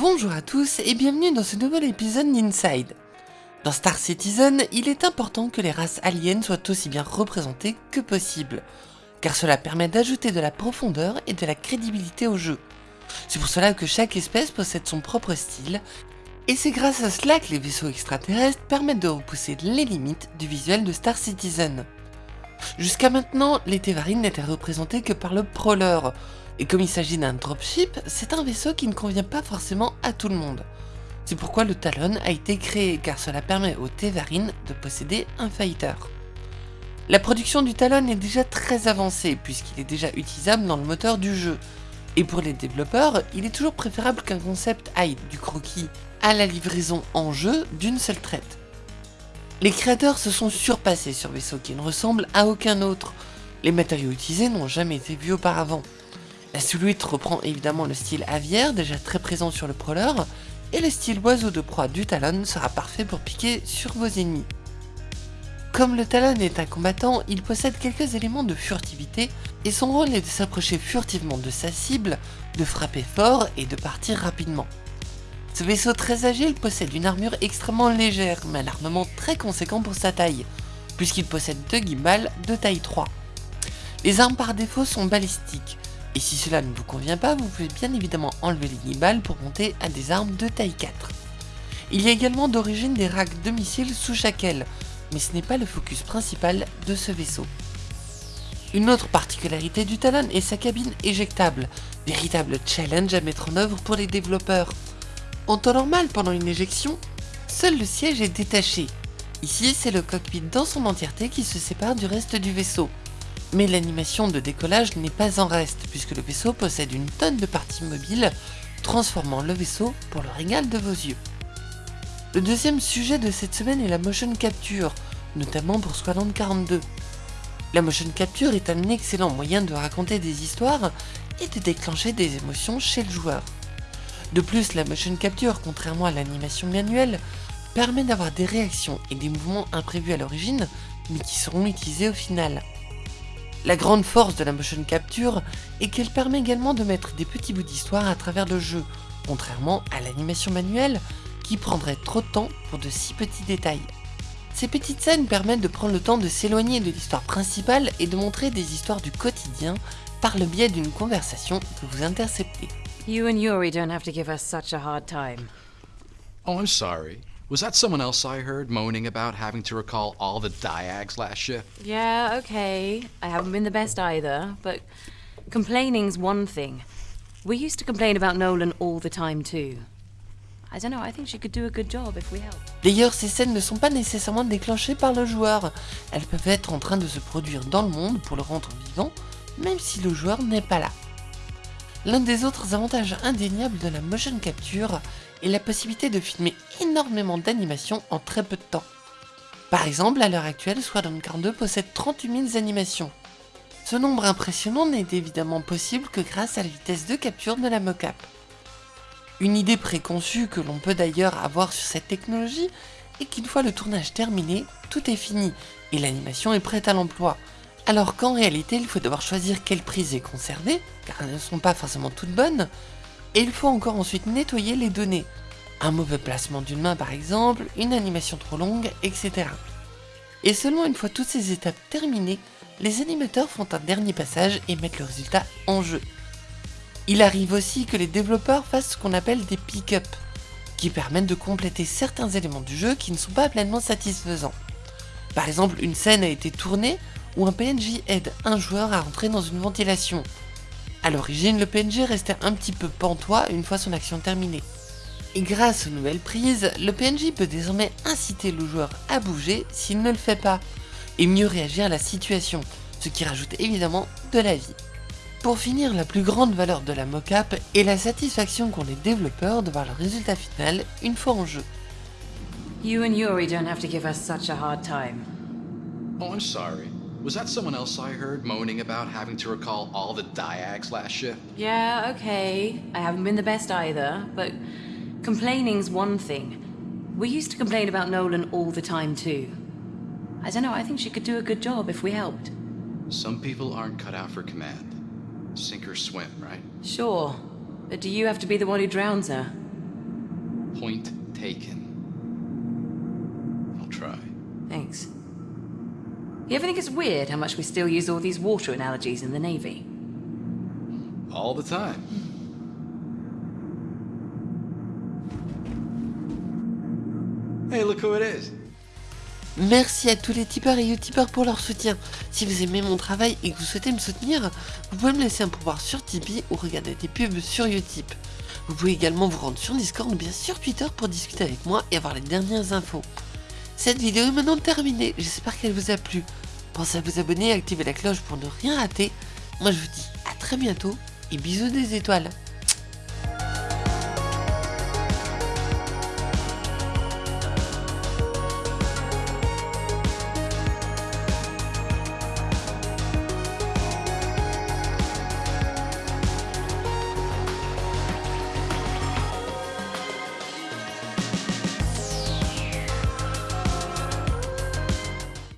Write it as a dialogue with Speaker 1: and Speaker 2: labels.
Speaker 1: Bonjour à tous et bienvenue dans ce nouvel épisode d'Inside. Dans Star Citizen, il est important que les races aliens soient aussi bien représentées que possible, car cela permet d'ajouter de la profondeur et de la crédibilité au jeu. C'est pour cela que chaque espèce possède son propre style, et c'est grâce à cela que les vaisseaux extraterrestres permettent de repousser les limites du visuel de Star Citizen. Jusqu'à maintenant, les Tevarines n'étaient représentés que par le Prowler, et comme il s'agit d'un dropship, c'est un vaisseau qui ne convient pas forcément à tout le monde. C'est pourquoi le Talon a été créé, car cela permet aux Tevarines de posséder un fighter. La production du Talon est déjà très avancée, puisqu'il est déjà utilisable dans le moteur du jeu. Et pour les développeurs, il est toujours préférable qu'un concept aille du croquis à la livraison en jeu d'une seule traite. Les créateurs se sont surpassés sur vaisseau qui ne ressemble à aucun autre. Les matériaux utilisés n'ont jamais été vus auparavant. La silhouette reprend évidemment le style aviaire, déjà très présent sur le prowler, et le style oiseau de proie du Talon sera parfait pour piquer sur vos ennemis. Comme le Talon est un combattant, il possède quelques éléments de furtivité, et son rôle est de s'approcher furtivement de sa cible, de frapper fort et de partir rapidement. Ce vaisseau très agile possède une armure extrêmement légère, mais un armement très conséquent pour sa taille, puisqu'il possède deux gimbals de taille 3. Les armes par défaut sont balistiques, et si cela ne vous convient pas, vous pouvez bien évidemment enlever les gimbals pour monter à des armes de taille 4. Il y a également d'origine des racks de missiles sous chaque aile, mais ce n'est pas le focus principal de ce vaisseau. Une autre particularité du Talon est sa cabine éjectable, véritable challenge à mettre en œuvre pour les développeurs. En temps normal, pendant une éjection, seul le siège est détaché. Ici, c'est le cockpit dans son entièreté qui se sépare du reste du vaisseau. Mais l'animation de décollage n'est pas en reste, puisque le vaisseau possède une tonne de parties mobiles, transformant le vaisseau pour le régal de vos yeux. Le deuxième sujet de cette semaine est la motion capture, notamment pour Squadron 42. La motion capture est un excellent moyen de raconter des histoires et de déclencher des émotions chez le joueur. De plus, la motion capture, contrairement à l'animation manuelle, permet d'avoir des réactions et des mouvements imprévus à l'origine, mais qui seront utilisés au final. La grande force de la motion capture est qu'elle permet également de mettre des petits bouts d'histoire à travers le jeu, contrairement à l'animation manuelle qui prendrait trop de temps pour de si petits détails. Ces petites scènes permettent de prendre le temps de s'éloigner de l'histoire principale et de montrer des histoires du quotidien par le biais d'une conversation que vous interceptez.
Speaker 2: You and Yuri don't have to give us such a hard time.
Speaker 3: Oh, I'm sorry. Was that someone else I heard moaning about having to recall all the diags last shift?
Speaker 2: Yeah, okay. I haven't been the best either, but complaining's one thing. We used to complain about Nolan all the time too. I don't know, I think she could do a good job if we help.
Speaker 1: D'ailleurs, ces scènes ne sont pas nécessairement déclenchées par le joueur. Elles peuvent être en train de se produire dans le monde pour le rendre vivant, même si le joueur n'est pas là. L'un des autres avantages indéniables de la motion capture est la possibilité de filmer énormément d'animations en très peu de temps. Par exemple, à l'heure actuelle, Squadron 42 possède 38 000 animations. Ce nombre impressionnant n'est évidemment possible que grâce à la vitesse de capture de la mocap. Une idée préconçue que l'on peut d'ailleurs avoir sur cette technologie est qu'une fois le tournage terminé, tout est fini et l'animation est prête à l'emploi. Alors qu'en réalité, il faut devoir choisir quelle prise est conservée, car elles ne sont pas forcément toutes bonnes, et il faut encore ensuite nettoyer les données. Un mauvais placement d'une main par exemple, une animation trop longue, etc. Et seulement une fois toutes ces étapes terminées, les animateurs font un dernier passage et mettent le résultat en jeu. Il arrive aussi que les développeurs fassent ce qu'on appelle des pick-up, qui permettent de compléter certains éléments du jeu qui ne sont pas pleinement satisfaisants. Par exemple, une scène a été tournée où un PNJ aide un joueur à entrer dans une ventilation. A l'origine, le PNJ restait un petit peu pantois une fois son action terminée. Et grâce aux nouvelles prises, le PNJ peut désormais inciter le joueur à bouger s'il ne le fait pas, et mieux réagir à la situation, ce qui rajoute évidemment de la vie. Pour finir, la plus grande valeur de la mocap est la satisfaction qu'ont les développeurs de voir le résultat final une fois en jeu.
Speaker 2: You and Yuri don't have to give us such a hard time.
Speaker 3: Oh, I'm sorry. Was that someone else I heard moaning about having to recall all the diags last shift?
Speaker 2: Yeah, okay. I haven't been the best either, but complaining's one thing. We used to complain about Nolan all the time too. I don't know, I think she could do a good job if we helped.
Speaker 3: Some people aren't cut out for command. Sink or swim, right?
Speaker 2: Sure. But do you have to be the one who drowns her?
Speaker 3: Point taken.
Speaker 2: You ever think it's weird how much we still use all these water analogies in the Navy?
Speaker 3: All the time. Hey, look who it is.
Speaker 1: Merci à tous les tipeurs et utipeurs pour leur soutien. Si vous aimez mon travail et que vous souhaitez me soutenir, vous pouvez me laisser un pouvoir sur Tipeee ou regarder des pubs sur Utip. Vous pouvez également vous rendre sur Discord ou bien sur Twitter pour discuter avec moi et avoir les dernières infos. Cette vidéo est maintenant terminée, j'espère qu'elle vous a plu. Pensez à vous abonner et activer la cloche pour ne rien rater. Moi je vous dis à très bientôt et bisous des étoiles.